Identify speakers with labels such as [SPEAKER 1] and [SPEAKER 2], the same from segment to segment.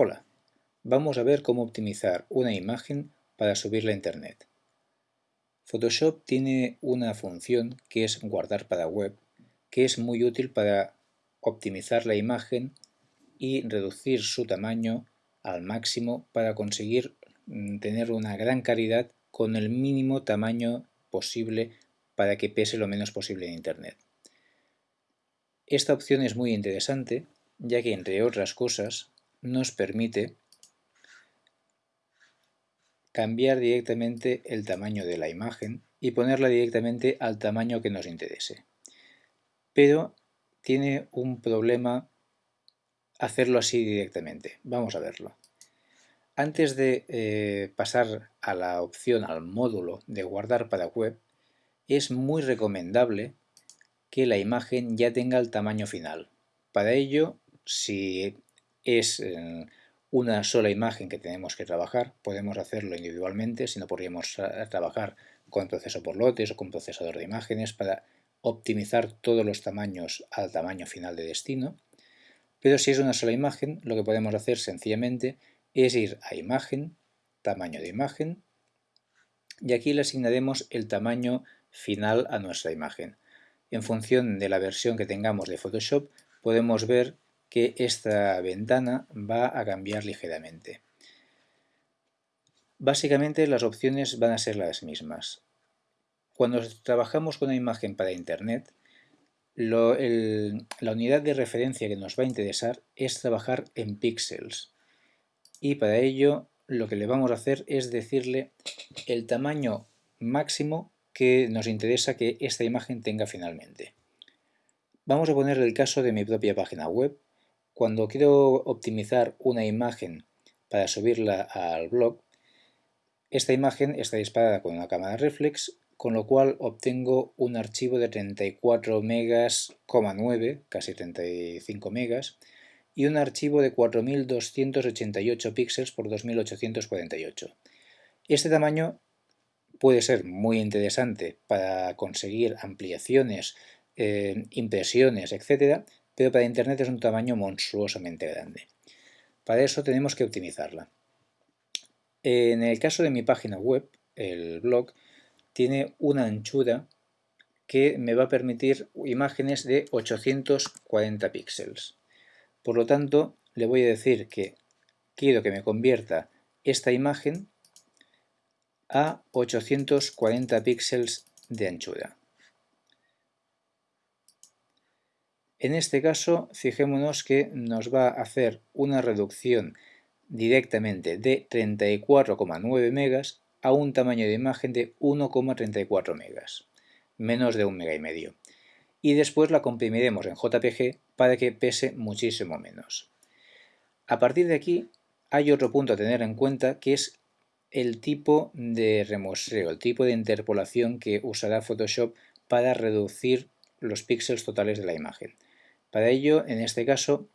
[SPEAKER 1] Hola, vamos a ver cómo optimizar una imagen para subirla a internet. Photoshop tiene una función que es guardar para web, que es muy útil para optimizar la imagen y reducir su tamaño al máximo para conseguir mm, tener una gran calidad con el mínimo tamaño posible para que pese lo menos posible en internet. Esta opción es muy interesante ya que entre otras cosas nos permite cambiar directamente el tamaño de la imagen y ponerla directamente al tamaño que nos interese. Pero tiene un problema hacerlo así directamente. Vamos a verlo. Antes de eh, pasar a la opción, al módulo de guardar para web, es muy recomendable que la imagen ya tenga el tamaño final. Para ello, si es eh, una sola imagen que tenemos que trabajar, podemos hacerlo individualmente, si no podríamos trabajar con proceso por lotes o con procesador de imágenes para optimizar todos los tamaños al tamaño final de destino. Pero si es una sola imagen, lo que podemos hacer sencillamente es ir a imagen, tamaño de imagen, y aquí le asignaremos el tamaño final a nuestra imagen. En función de la versión que tengamos de Photoshop, podemos ver que esta ventana va a cambiar ligeramente. Básicamente las opciones van a ser las mismas. Cuando trabajamos con una imagen para Internet, la unidad de referencia que nos va a interesar es trabajar en píxeles. Y para ello lo que le vamos a hacer es decirle el tamaño máximo que nos interesa que esta imagen tenga finalmente. Vamos a poner el caso de mi propia página web cuando quiero optimizar una imagen para subirla al blog, esta imagen está disparada con una cámara reflex, con lo cual obtengo un archivo de 34 megas, 9, casi 35 megas, y un archivo de 4288 píxeles por 2848. Este tamaño puede ser muy interesante para conseguir ampliaciones, eh, impresiones, etc., pero para Internet es un tamaño monstruosamente grande. Para eso tenemos que optimizarla. En el caso de mi página web, el blog, tiene una anchura que me va a permitir imágenes de 840 píxeles. Por lo tanto, le voy a decir que quiero que me convierta esta imagen a 840 píxeles de anchura. En este caso, fijémonos que nos va a hacer una reducción directamente de 34,9 megas a un tamaño de imagen de 1,34 megas, menos de un mega y medio. Y después la comprimiremos en JPG para que pese muchísimo menos. A partir de aquí hay otro punto a tener en cuenta que es el tipo de remuestreo, el tipo de interpolación que usará Photoshop para reducir los píxeles totales de la imagen. Para ello, en este caso,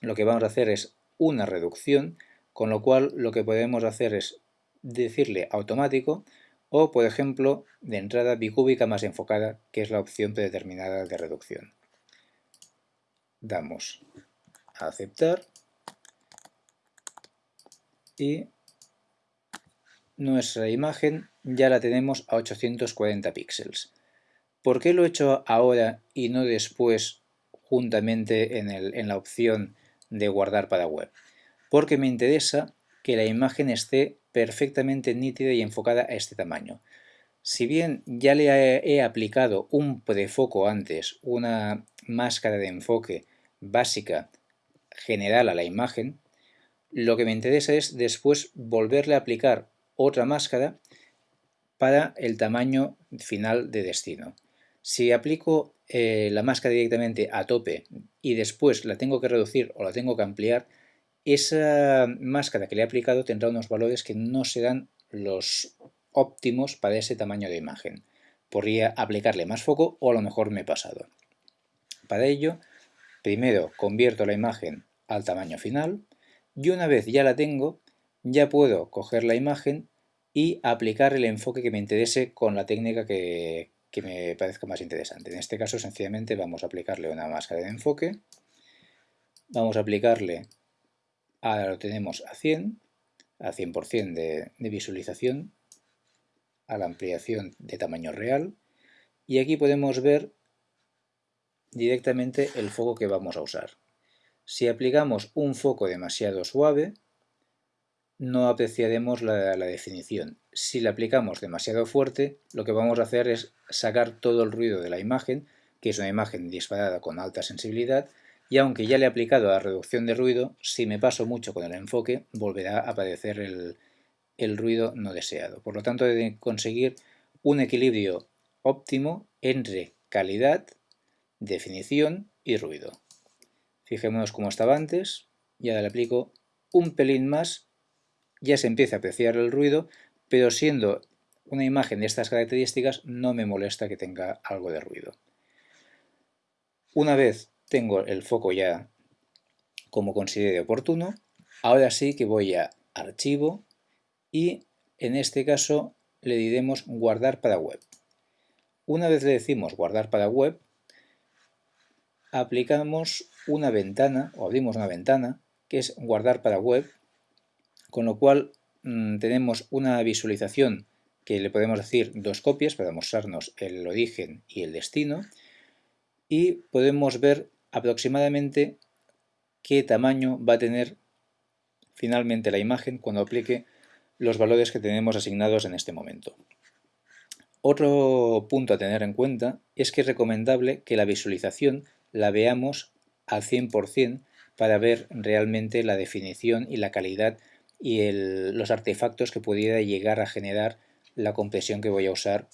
[SPEAKER 1] lo que vamos a hacer es una reducción, con lo cual lo que podemos hacer es decirle automático o, por ejemplo, de entrada bicúbica más enfocada, que es la opción predeterminada de reducción. Damos a aceptar y nuestra imagen ya la tenemos a 840 píxeles. ¿Por qué lo he hecho ahora y no después juntamente en, la opción de guardar para web, porque me interesa que la imagen esté perfectamente nítida y enfocada a este tamaño. Si bien ya le he, aplicado un prefoco antes, una máscara de enfoque básica general a la imagen, lo que me interesa es después volverle a aplicar otra máscara para el tamaño final de destino. Si aplico eh, la máscara directamente a tope y después la tengo que reducir o la tengo que ampliar, esa máscara que le he aplicado tendrá unos valores que no serán los óptimos para ese tamaño de imagen. Podría aplicarle más foco o a lo mejor me he pasado. Para ello, primero convierto la imagen al tamaño final y una vez ya la tengo, ya puedo coger la imagen y aplicar el enfoque que me interese con la técnica que, que me parezca más interesante. En este caso sencillamente vamos a aplicarle una máscara de enfoque, vamos a aplicarle Ahora lo tenemos a 100, a 100% de, de visualización, a la ampliación de tamaño real y aquí podemos ver directamente el foco que vamos a usar. Si aplicamos un foco demasiado suave, no apreciaremos la, definición. Si le aplicamos demasiado fuerte, lo que vamos a hacer es sacar todo el ruido de la imagen, que es una imagen disparada con alta sensibilidad, y aunque ya le he aplicado la reducción de ruido, si me paso mucho con el enfoque, volverá a aparecer el, ruido no deseado. Por lo tanto, de conseguir un equilibrio óptimo entre calidad, definición y ruido. Fijémonos cómo estaba antes, y ahora le aplico un pelín más, ya se empieza a apreciar el ruido, pero siendo una imagen de estas características no me molesta que tenga algo de ruido. Una vez tengo el foco ya como considere oportuno, ahora sí que voy a Archivo y en este caso le diremos Guardar para web. Una vez le decimos guardar para web, aplicamos una ventana o abrimos una ventana que es guardar para web, con lo cual mm, tenemos una visualización que le podemos decir dos copias para mostrarnos el origen y el destino y podemos ver aproximadamente qué tamaño va a tener finalmente la imagen cuando aplique los valores que tenemos asignados en este momento. Otro punto a tener en cuenta es que es recomendable que la visualización la veamos al 100% para ver realmente la definición y la calidad y los artefactos que pudiera llegar a generar la compresión que voy a usar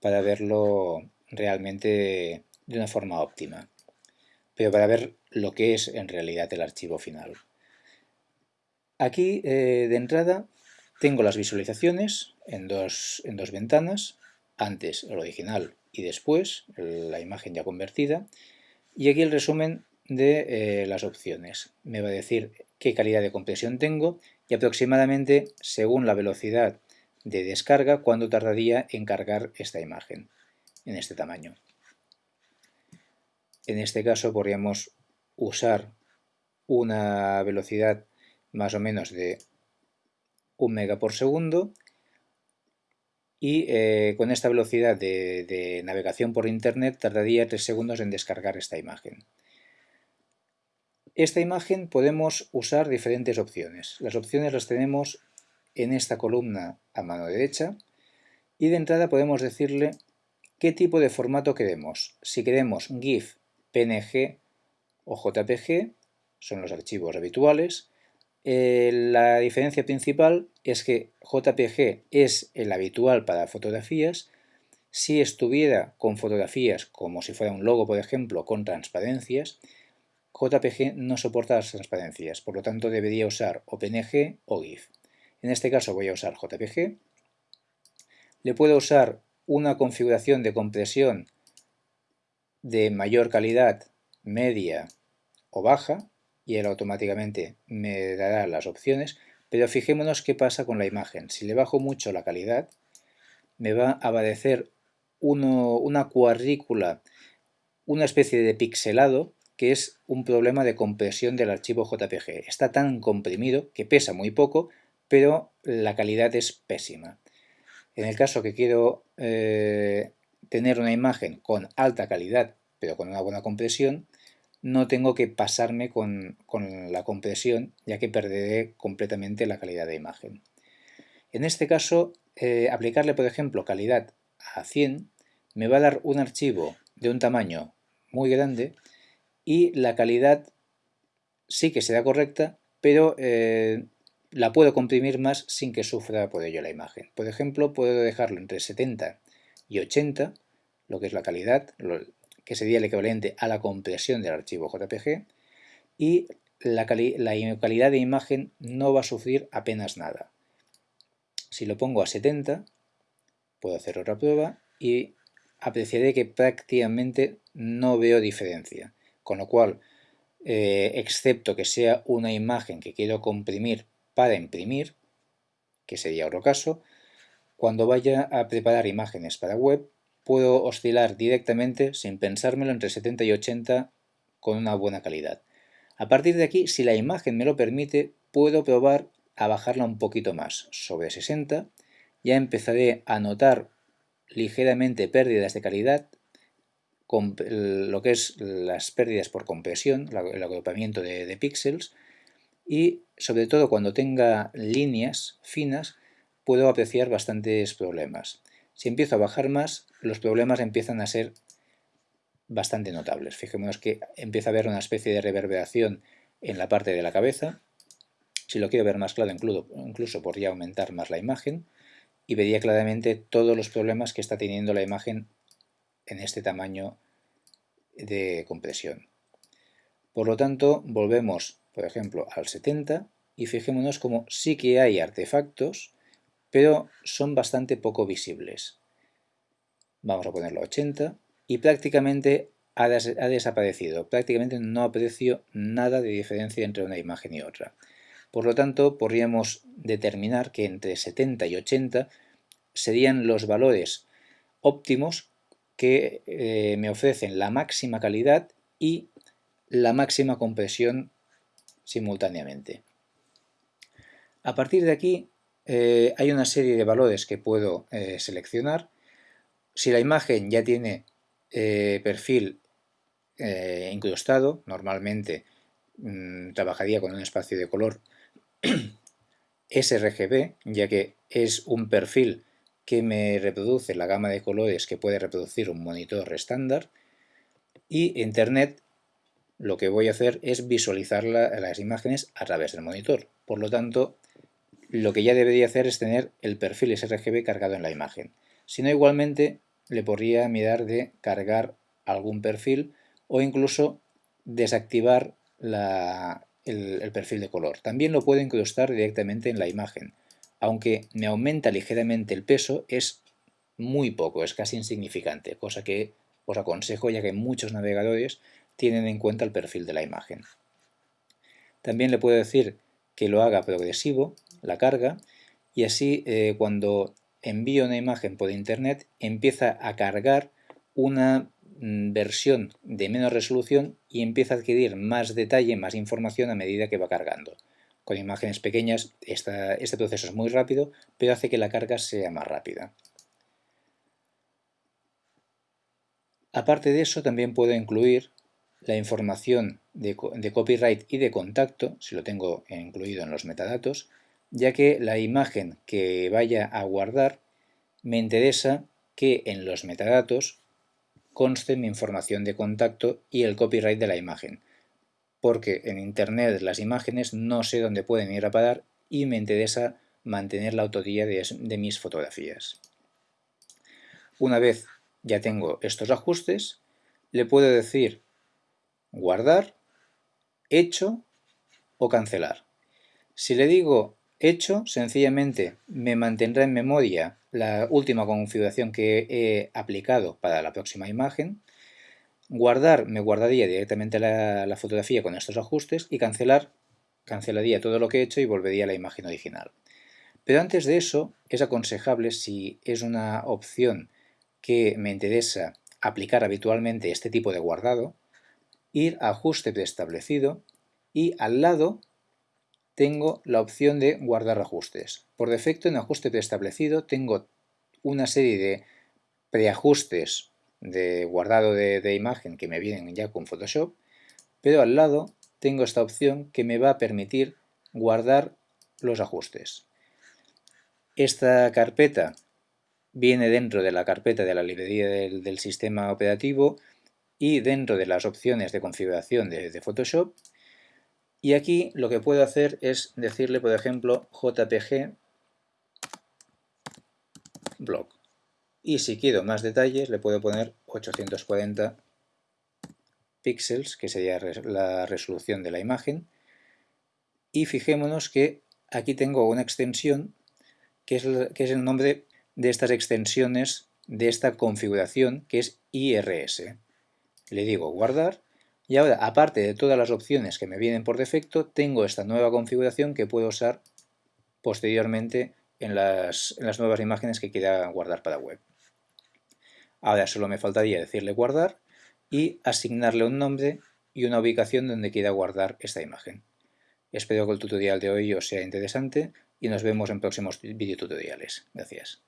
[SPEAKER 1] para verlo realmente de una forma óptima, pero para ver lo que es en realidad el archivo final. Aquí eh, de entrada tengo las visualizaciones en dos, en dos ventanas, antes el original y después la imagen ya convertida. Y aquí el resumen de eh, las opciones. Me va a decir qué calidad de compresión tengo y aproximadamente, según la velocidad de descarga, cuánto tardaría en cargar esta imagen en este tamaño. En este caso podríamos usar una velocidad más o menos de 1 mega por segundo y eh, con esta velocidad de, navegación por internet tardaría 3 segundos en descargar esta imagen. Esta imagen podemos usar diferentes opciones. Las opciones las tenemos en esta columna a mano derecha y de entrada podemos decirle qué tipo de formato queremos. Si queremos GIF, PNG o JPG, son los archivos habituales, eh, la diferencia principal es que JPG es el habitual para fotografías. Si estuviera con fotografías como si fuera un logo, por ejemplo, con transparencias, JPG no soporta las transparencias, por lo tanto debería usar o PNG o GIF. En este caso voy a usar JPG. Le puedo usar una configuración de compresión de mayor calidad, media o baja, y él automáticamente me dará las opciones, pero fijémonos qué pasa con la imagen. Si le bajo mucho la calidad, me va a aparecer una cuadrícula, una especie de pixelado, que es un problema de compresión del archivo JPG. Está tan comprimido que pesa muy poco, pero la calidad es pésima. En el caso que quiero eh, tener una imagen con alta calidad, pero con una buena compresión, no tengo que pasarme con, la compresión, ya que perderé completamente la calidad de imagen. En este caso, eh, aplicarle, por ejemplo, calidad a 100 me va a dar un archivo de un tamaño muy grande y la calidad sí que será correcta, pero eh, la puedo comprimir más sin que sufra por ello la imagen. Por ejemplo, puedo dejarlo entre 70 y 80, lo que es la calidad, que sería el equivalente a la compresión del archivo JPG, y la, calidad de imagen no va a sufrir apenas nada. Si lo pongo a 70, puedo hacer otra prueba y apreciaré que prácticamente no veo diferencia. Con lo cual, eh, excepto que sea una imagen que quiero comprimir para imprimir, que sería otro caso, cuando vaya a preparar imágenes para web, puedo oscilar directamente, sin pensármelo, entre 70 y 80 con una buena calidad. A partir de aquí, si la imagen me lo permite, puedo probar a bajarla un poquito más, sobre 60. Ya empezaré a notar ligeramente pérdidas de calidad, lo que es las pérdidas por compresión, el agrupamiento de, de píxeles, y sobre todo cuando tenga líneas finas puedo apreciar bastantes problemas. Si empiezo a bajar más, los problemas empiezan a ser bastante notables. Fijémonos que empieza a haber una especie de reverberación en la parte de la cabeza. Si lo quiero ver más claro, incluso, incluso podría aumentar más la imagen y vería claramente todos los problemas que está teniendo la imagen en este tamaño de compresión. Por lo tanto, volvemos, por ejemplo, al 70 y fijémonos como sí que hay artefactos, pero son bastante poco visibles. Vamos a ponerlo a 80 y prácticamente ha, desaparecido. Prácticamente no aprecio nada de diferencia entre una imagen y otra. Por lo tanto, podríamos determinar que entre 70 y 80 serían los valores óptimos que eh, me ofrecen la máxima calidad y la máxima compresión simultáneamente. A partir de aquí eh, hay una serie de valores que puedo eh, seleccionar. Si la imagen ya tiene perfil incrustado, normalmente mm, trabajaría con un espacio de color sRGB, ya que es un perfil que me reproduce la gama de colores que puede reproducir un monitor estándar y Internet lo que voy a hacer es visualizar las imágenes a través del monitor. Por lo tanto, lo que ya debería hacer es tener el perfil sRGB cargado en la imagen. Si no, igualmente le podría mirar de cargar algún perfil o incluso desactivar el, perfil de color. También lo puedo incrustar directamente en la imagen. Aunque me aumenta ligeramente el peso, es muy poco, es casi insignificante, cosa que os aconsejo ya que muchos navegadores tienen en cuenta el perfil de la imagen. También le puedo decir que lo haga progresivo, la carga, y así eh, cuando envío una imagen por internet, empieza a cargar una mm, versión de menos resolución y empieza a adquirir más detalle, más información a medida que va cargando. Con imágenes pequeñas este proceso es muy rápido, pero hace que la carga sea más rápida. Aparte de eso, también puedo incluir la información de, copyright y de contacto, si lo tengo incluido en los metadatos, ya que la imagen que vaya a guardar me interesa que en los metadatos conste mi información de contacto y el copyright de la imagen, porque en internet las imágenes no sé dónde pueden ir a parar y me interesa mantener la autoría de, de mis fotografías. Una vez ya tengo estos ajustes, le puedo decir guardar, hecho o cancelar. Si le digo hecho, sencillamente me mantendrá en memoria la última configuración que he aplicado para la próxima imagen. Guardar, me guardaría directamente la, fotografía con estos ajustes y cancelar, cancelaría todo lo que he hecho y volvería a la imagen original. Pero antes de eso, es aconsejable, si es una opción que me interesa aplicar habitualmente este tipo de guardado, ir a ajuste preestablecido y al lado tengo la opción de guardar ajustes. Por defecto en ajuste preestablecido tengo una serie de preajustes de guardado de, imagen que me vienen ya con Photoshop, pero al lado tengo esta opción que me va a permitir guardar los ajustes. Esta carpeta viene dentro de la carpeta de la librería del, sistema operativo y dentro de las opciones de configuración de Photoshop y aquí lo que puedo hacer es decirle, por ejemplo, jpg blog. Y si quiero más detalles, le puedo poner 840 píxeles, que sería la resolución de la imagen. Y fijémonos que aquí tengo una extensión, que es, que es el nombre de estas extensiones de esta configuración, que es IRS. Le digo guardar y ahora, aparte de todas las opciones que me vienen por defecto, tengo esta nueva configuración que puedo usar posteriormente en las, nuevas imágenes que quiera guardar para web. Ahora solo me faltaría decirle guardar y asignarle un nombre y una ubicación donde quiera guardar esta imagen. Espero que el tutorial de hoy os sea interesante y nos vemos en próximos videotutoriales. Gracias.